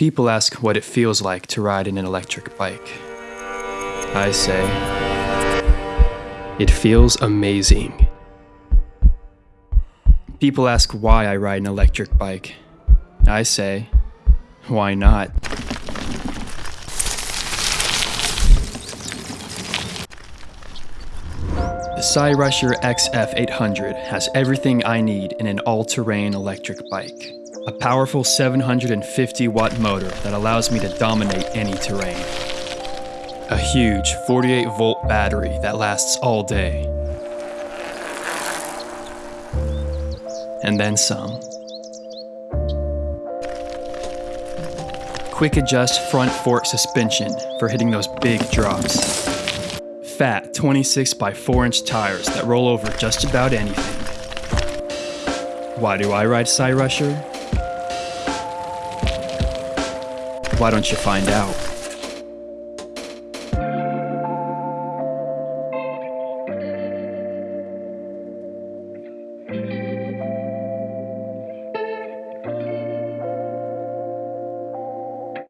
People ask what it feels like to ride in an electric bike. I say, it feels amazing. People ask why I ride an electric bike. I say, why not? The Cyrusher XF800 has everything I need in an all-terrain electric bike. A powerful 750 watt motor that allows me to dominate any terrain. A huge 48 volt battery that lasts all day. And then some. Quick adjust front fork suspension for hitting those big drops fat 26 by 4 inch tires that roll over just about anything. Why do I ride Cyrusher? Why don't you find out? Mm-hmm.